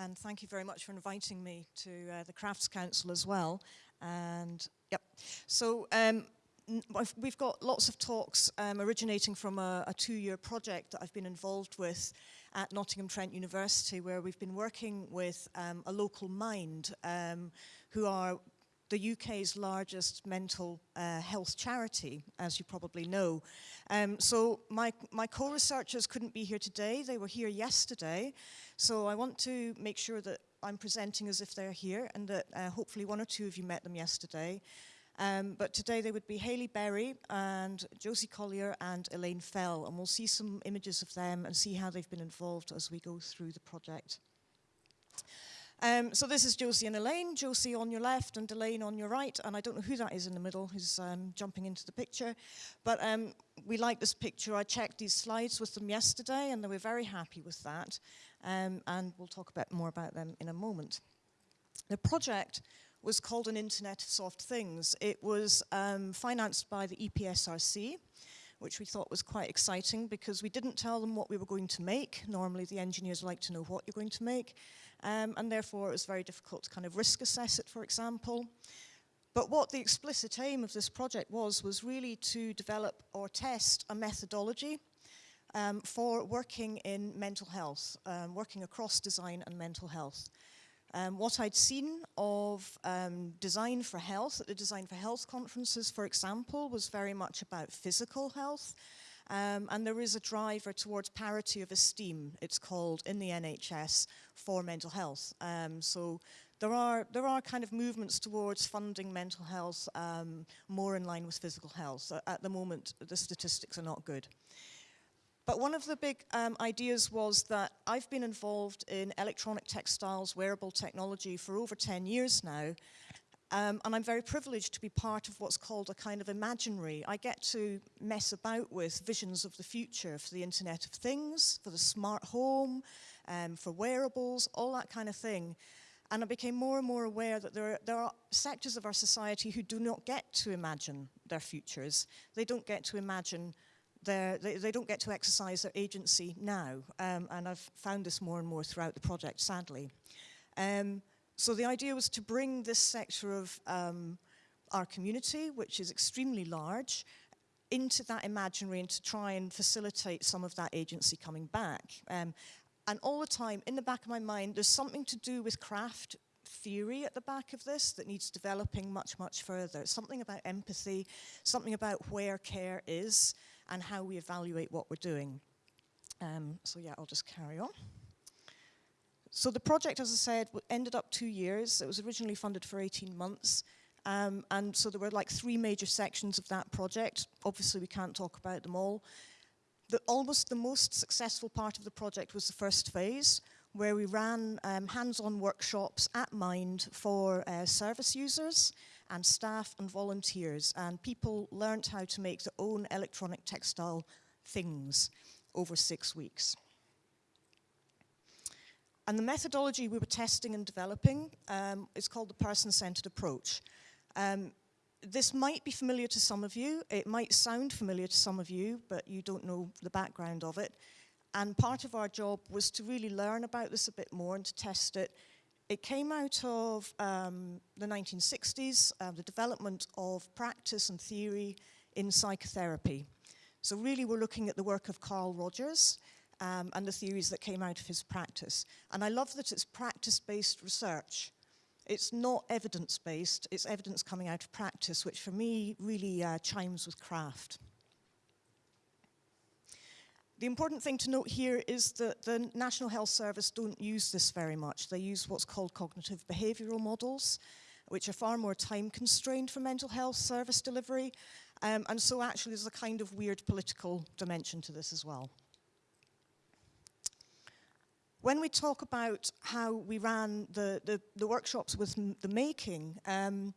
And thank you very much for inviting me to uh, the Crafts Council as well. And yep, so um, we've got lots of talks um, originating from a, a two-year project that I've been involved with at Nottingham Trent University where we've been working with um, a local mind um, who are the UK's largest mental uh, health charity, as you probably know. Um, so my, my co-researchers couldn't be here today, they were here yesterday. So I want to make sure that I'm presenting as if they're here and that uh, hopefully one or two of you met them yesterday. Um, but today they would be Hayley Berry and Josie Collier and Elaine Fell, and we'll see some images of them and see how they've been involved as we go through the project. Um, so this is Josie and Elaine, Josie on your left and Elaine on your right, and I don't know who that is in the middle who's um, jumping into the picture, but um, we like this picture. I checked these slides with them yesterday and they were very happy with that, um, and we'll talk a bit more about them in a moment. The project was called an Internet of Soft Things. It was um, financed by the EPSRC, which we thought was quite exciting because we didn't tell them what we were going to make. Normally the engineers like to know what you're going to make. Um, and therefore it was very difficult to kind of risk assess it, for example. But what the explicit aim of this project was, was really to develop or test a methodology um, for working in mental health, um, working across design and mental health. Um, what I'd seen of um, design for health at the Design for Health conferences, for example, was very much about physical health. Um, and there is a driver towards parity of esteem, it's called, in the NHS for mental health. Um, so there are, there are kind of movements towards funding mental health um, more in line with physical health. At the moment, the statistics are not good. But one of the big um, ideas was that I've been involved in electronic textiles, wearable technology for over 10 years now. Um, and I'm very privileged to be part of what's called a kind of imaginary. I get to mess about with visions of the future for the Internet of Things, for the smart home, um, for wearables, all that kind of thing. And I became more and more aware that there are, there are sectors of our society who do not get to imagine their futures. They don't get to imagine they, they don't get to exercise their agency now. Um, and I've found this more and more throughout the project, sadly. Um, so the idea was to bring this sector of um, our community, which is extremely large, into that imaginary and to try and facilitate some of that agency coming back. Um, and all the time, in the back of my mind, there's something to do with craft theory at the back of this that needs developing much, much further. Something about empathy, something about where care is, and how we evaluate what we're doing. Um, so yeah, I'll just carry on. So the project, as I said, ended up two years. It was originally funded for 18 months. Um, and so there were like three major sections of that project. Obviously, we can't talk about them all. The, almost the most successful part of the project was the first phase, where we ran um, hands-on workshops at Mind for uh, service users and staff and volunteers and people learned how to make their own electronic textile things over six weeks. And the methodology we were testing and developing um, is called the person-centered approach. Um, this might be familiar to some of you, it might sound familiar to some of you, but you don't know the background of it. And part of our job was to really learn about this a bit more and to test it it came out of um, the 1960s, uh, the development of practice and theory in psychotherapy. So really we're looking at the work of Carl Rogers um, and the theories that came out of his practice. And I love that it's practice-based research. It's not evidence-based, it's evidence coming out of practice, which for me really uh, chimes with craft. The important thing to note here is that the National Health Service don't use this very much. They use what's called cognitive behavioural models, which are far more time constrained for mental health service delivery. Um, and so actually there's a kind of weird political dimension to this as well. When we talk about how we ran the, the, the workshops with the making, um,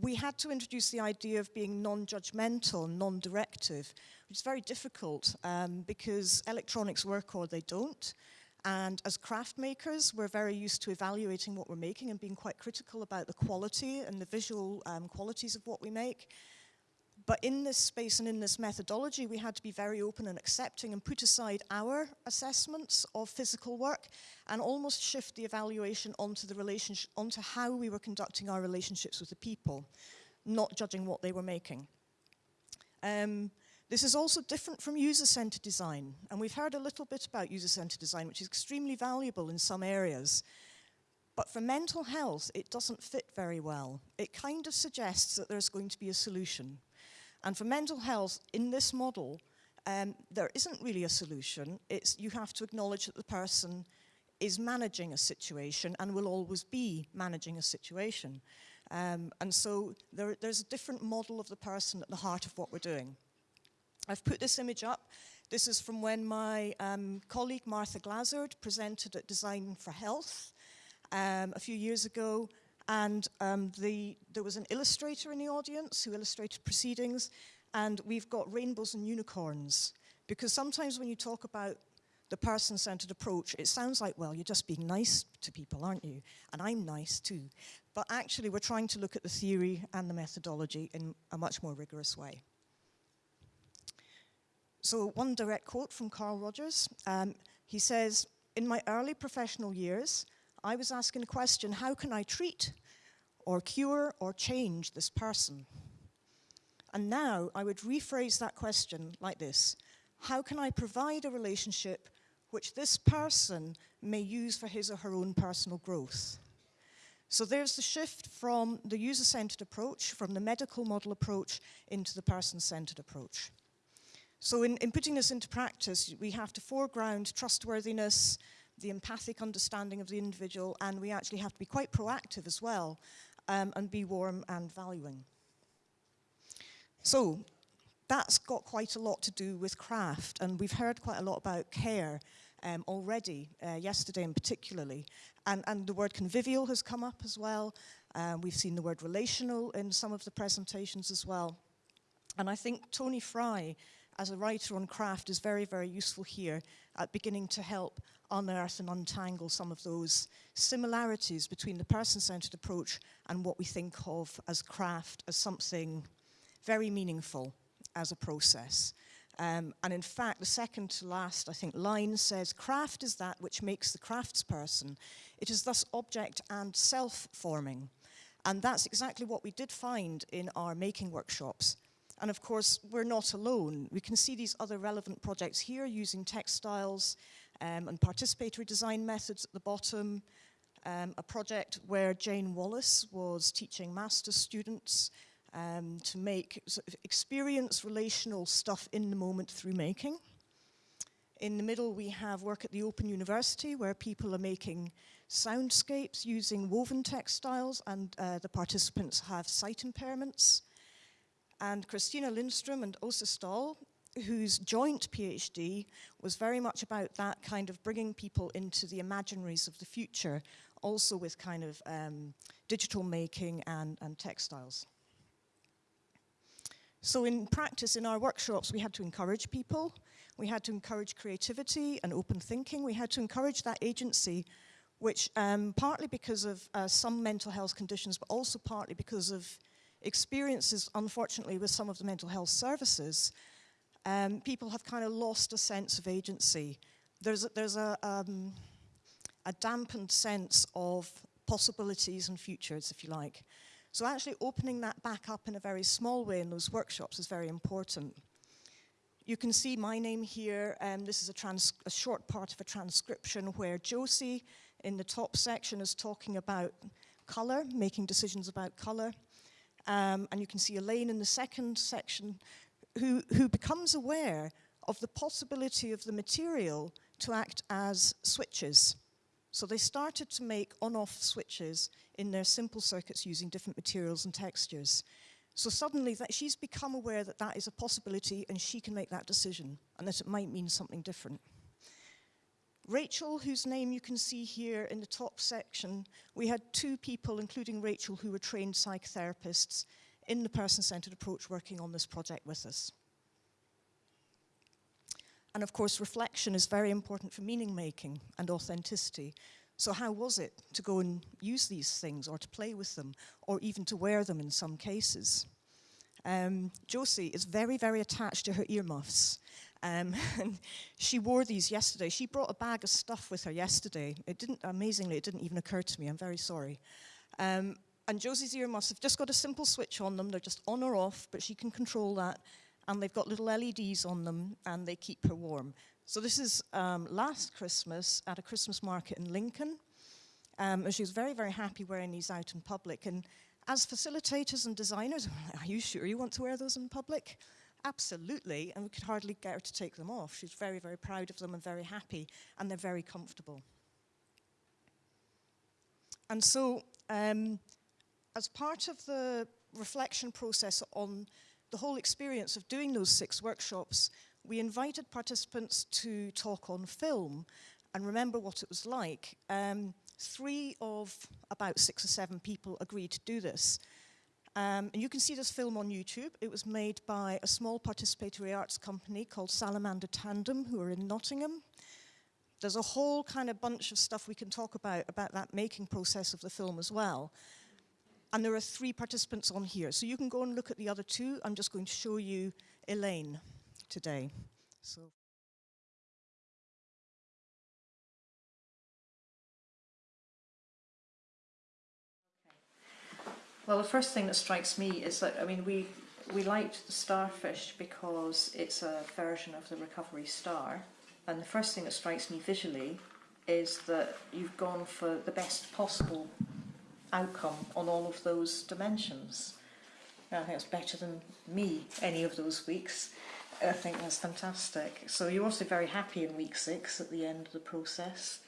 we had to introduce the idea of being non-judgmental, non-directive, which is very difficult um, because electronics work or they don't. And as craft makers, we're very used to evaluating what we're making and being quite critical about the quality and the visual um, qualities of what we make. But in this space and in this methodology, we had to be very open and accepting and put aside our assessments of physical work and almost shift the evaluation onto the relationship, onto how we were conducting our relationships with the people, not judging what they were making. Um, this is also different from user-centered design, and we've heard a little bit about user-centered design, which is extremely valuable in some areas. But for mental health, it doesn't fit very well. It kind of suggests that there's going to be a solution. And for mental health, in this model, um, there isn't really a solution. It's, you have to acknowledge that the person is managing a situation and will always be managing a situation. Um, and so there, there's a different model of the person at the heart of what we're doing. I've put this image up. This is from when my um, colleague Martha Glazzard presented at Design for Health um, a few years ago. And um, the, there was an illustrator in the audience who illustrated proceedings. And we've got rainbows and unicorns. Because sometimes when you talk about the person-centered approach, it sounds like, well, you're just being nice to people, aren't you? And I'm nice too. But actually, we're trying to look at the theory and the methodology in a much more rigorous way. So one direct quote from Carl Rogers. Um, he says, in my early professional years, I was asking the question, how can I treat or cure or change this person? And now I would rephrase that question like this. How can I provide a relationship which this person may use for his or her own personal growth? So there's the shift from the user-centered approach, from the medical model approach, into the person-centered approach. So in, in putting this into practice, we have to foreground trustworthiness, the empathic understanding of the individual, and we actually have to be quite proactive as well um, and be warm and valuing. So that's got quite a lot to do with craft, and we've heard quite a lot about care um, already, uh, yesterday in particularly, and, and the word convivial has come up as well. Um, we've seen the word relational in some of the presentations as well. And I think Tony Fry as a writer on craft is very, very useful here at beginning to help unearth and untangle some of those similarities between the person-centered approach and what we think of as craft as something very meaningful as a process. Um, and in fact, the second to last, I think, line says, craft is that which makes the craftsperson. It is thus object and self-forming. And that's exactly what we did find in our making workshops. And of course, we're not alone. We can see these other relevant projects here using textiles um, and participatory design methods at the bottom. Um, a project where Jane Wallace was teaching master's students um, to make sort of experience relational stuff in the moment through making. In the middle, we have work at the Open University where people are making soundscapes using woven textiles and uh, the participants have sight impairments. And Kristina Lindström and Åsa Ståhl, whose joint PhD was very much about that kind of bringing people into the imaginaries of the future, also with kind of um, digital making and, and textiles. So in practice, in our workshops, we had to encourage people, we had to encourage creativity and open thinking, we had to encourage that agency, which um, partly because of uh, some mental health conditions, but also partly because of experiences, unfortunately, with some of the mental health services, um, people have kind of lost a sense of agency. There's a, there's a, um, a dampened sense of possibilities and futures, if you like. So actually opening that back up in a very small way in those workshops is very important. You can see my name here, and um, this is a, trans a, short part of a transcription where Josie in the top section is talking about colour, making decisions about colour. Um, and you can see Elaine in the second section who, who becomes aware of the possibility of the material to act as switches. So they started to make on-off switches in their simple circuits using different materials and textures. So suddenly that she's become aware that that is a possibility and she can make that decision and that it might mean something different. Rachel, whose name you can see here in the top section, we had two people, including Rachel, who were trained psychotherapists in the person-centered approach working on this project with us. And of course, reflection is very important for meaning making and authenticity. So how was it to go and use these things or to play with them or even to wear them in some cases? um, Josie is very, very attached to her earmuffs. Um, and she wore these yesterday. She brought a bag of stuff with her yesterday. It didn't, amazingly, it didn't even occur to me. I'm very sorry. Um, and Josie's earmuffs have just got a simple switch on them. They're just on or off, but she can control that. And they've got little LEDs on them, and they keep her warm. So this is um, last Christmas at a Christmas market in Lincoln. Um, and she was very, very happy wearing these out in public. And as facilitators and designers, are you sure you want to wear those in public? Absolutely, and we could hardly get her to take them off. She's very, very proud of them and very happy, and they're very comfortable. And so, um, as part of the reflection process on the whole experience of doing those six workshops, we invited participants to talk on film and remember what it was like. Um, three of about six or seven people agreed to do this. Um, and you can see this film on YouTube. It was made by a small participatory arts company called Salamander Tandem, who are in Nottingham. There's a whole kind of bunch of stuff we can talk about, about that making process of the film as well. And there are three participants on here. So you can go and look at the other two. I'm just going to show you Elaine today. So. Well, the first thing that strikes me is that, I mean, we, we liked the starfish because it's a version of the recovery star. And the first thing that strikes me visually is that you've gone for the best possible outcome on all of those dimensions. I think it's better than me any of those weeks. I think that's fantastic. So you're also very happy in week six at the end of the process.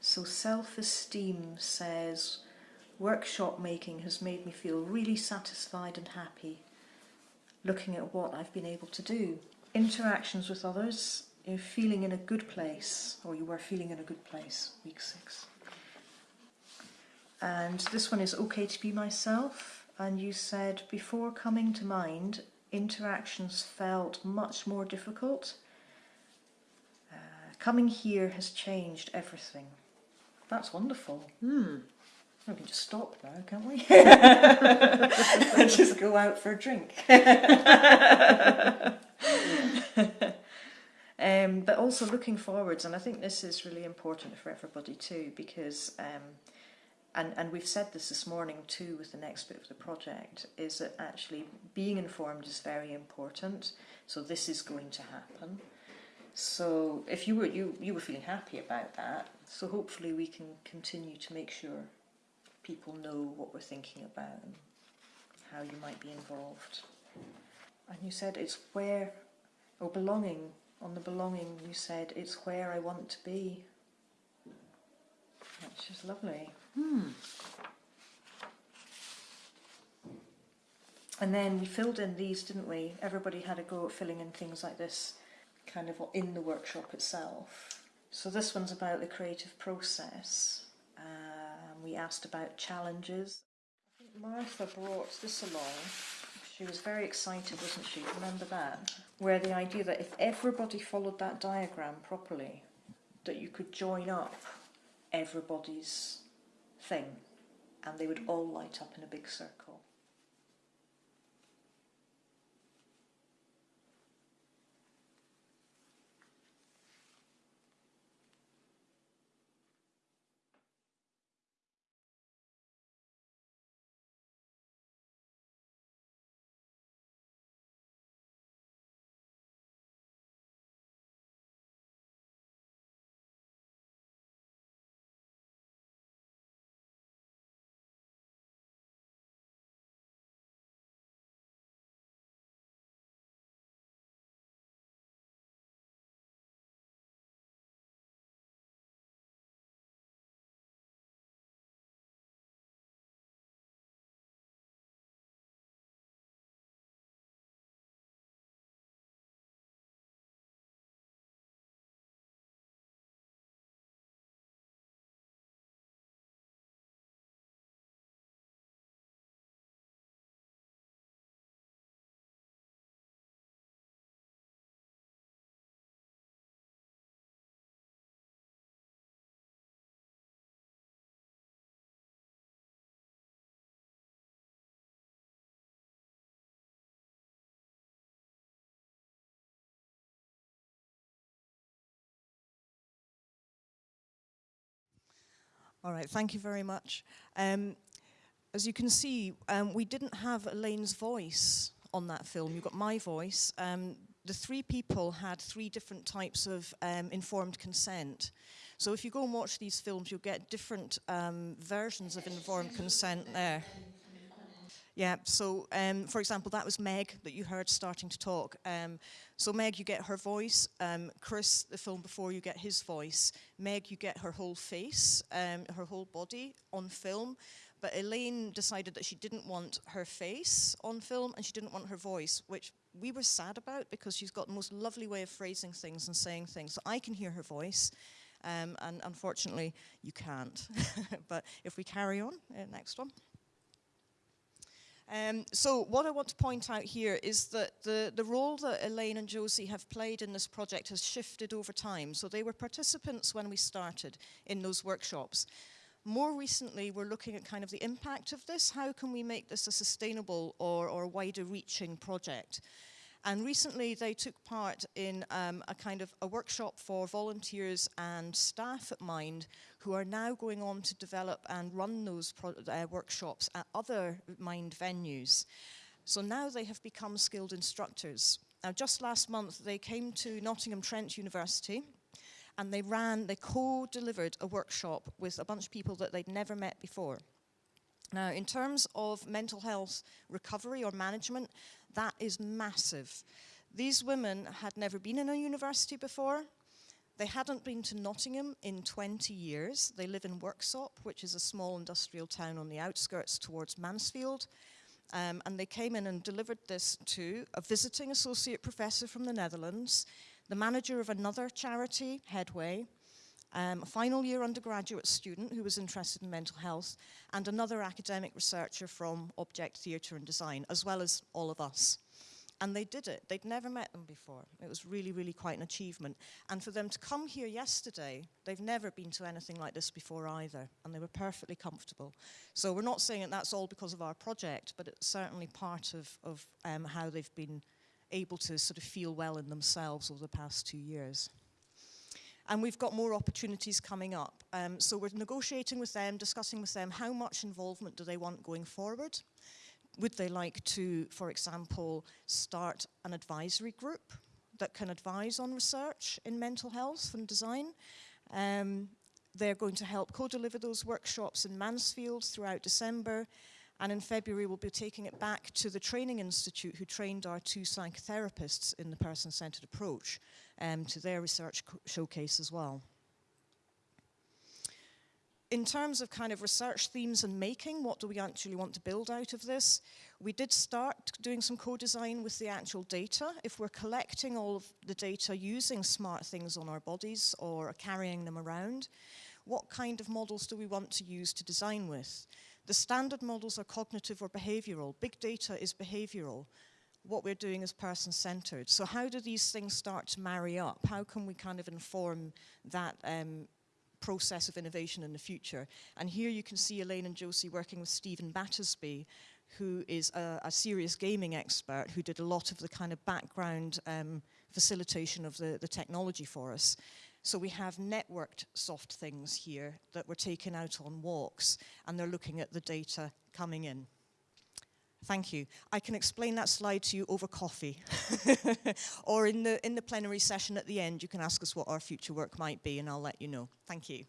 So self-esteem says, workshop making has made me feel really satisfied and happy looking at what I've been able to do. Interactions with others, you're feeling in a good place, or you were feeling in a good place, week six. And this one is okay to be myself. And you said, before coming to mind, interactions felt much more difficult. Uh, coming here has changed everything. That's wonderful. Hmm. We can just stop now, can't we? just go out for a drink. um, but also looking forwards, and I think this is really important for everybody too, because um, and, and we've said this this morning too with the next bit of the project, is that actually being informed is very important. So this is going to happen. So if you were you you were feeling happy about that, so hopefully we can continue to make sure people know what we're thinking about and how you might be involved. And you said it's where, or belonging, on the belonging you said it's where I want to be. Which is lovely. Hmm. And then we filled in these, didn't we? Everybody had a go at filling in things like this, kind of in the workshop itself. So this one's about the creative process. Um, we asked about challenges. I think Martha brought this along. She was very excited, wasn't she? Remember that? Where the idea that if everybody followed that diagram properly, that you could join up everybody's thing and they would all light up in a big circle. All right, thank you very much. Um, as you can see, um, we didn't have Elaine's voice on that film. You got my voice. Um, the three people had three different types of um, informed consent. So if you go and watch these films, you'll get different um, versions of informed consent there. Yeah, so um, for example, that was Meg that you heard starting to talk. Um, so Meg, you get her voice. Um, Chris, the film before, you get his voice. Meg, you get her whole face, um, her whole body on film. But Elaine decided that she didn't want her face on film and she didn't want her voice, which we were sad about because she's got the most lovely way of phrasing things and saying things. So I can hear her voice, um, and unfortunately, you can't. but if we carry on, uh, next one. Um, so what I want to point out here is that the, the role that Elaine and Josie have played in this project has shifted over time. So they were participants when we started in those workshops. More recently, we're looking at kind of the impact of this. How can we make this a sustainable or, or wider reaching project? And recently they took part in um, a kind of a workshop for volunteers and staff at Mind who are now going on to develop and run those uh, workshops at other Mind venues. So now they have become skilled instructors. Now just last month they came to Nottingham Trent University and they ran, they co-delivered a workshop with a bunch of people that they'd never met before. Now, in terms of mental health recovery or management, that is massive. These women had never been in a university before. They hadn't been to Nottingham in 20 years. They live in Worksop, which is a small industrial town on the outskirts towards Mansfield. Um, and they came in and delivered this to a visiting associate professor from the Netherlands, the manager of another charity, Headway, um, a final year undergraduate student who was interested in mental health, and another academic researcher from Object Theatre and Design, as well as all of us. And they did it. They'd never met them before. It was really, really quite an achievement. And for them to come here yesterday, they've never been to anything like this before either. And they were perfectly comfortable. So we're not saying that that's all because of our project, but it's certainly part of, of um, how they've been able to sort of feel well in themselves over the past two years. And we've got more opportunities coming up. Um, so we're negotiating with them, discussing with them how much involvement do they want going forward. Would they like to, for example, start an advisory group that can advise on research in mental health and design? Um, they're going to help co-deliver those workshops in Mansfield throughout December. And in February, we'll be taking it back to the Training Institute who trained our two psychotherapists in the person-centered approach um, to their research showcase as well. In terms of kind of research themes and making, what do we actually want to build out of this? We did start doing some co-design with the actual data. If we're collecting all of the data using smart things on our bodies or carrying them around, what kind of models do we want to use to design with? The standard models are cognitive or behavioral. Big data is behavioral what we're doing is person-centered. So how do these things start to marry up? How can we kind of inform that um, process of innovation in the future? And here you can see Elaine and Josie working with Stephen Battersby, who is a, a serious gaming expert who did a lot of the kind of background um, facilitation of the, the technology for us. So we have networked soft things here that we're taking out on walks and they're looking at the data coming in. Thank you. I can explain that slide to you over coffee. or in the, in the plenary session at the end, you can ask us what our future work might be and I'll let you know. Thank you.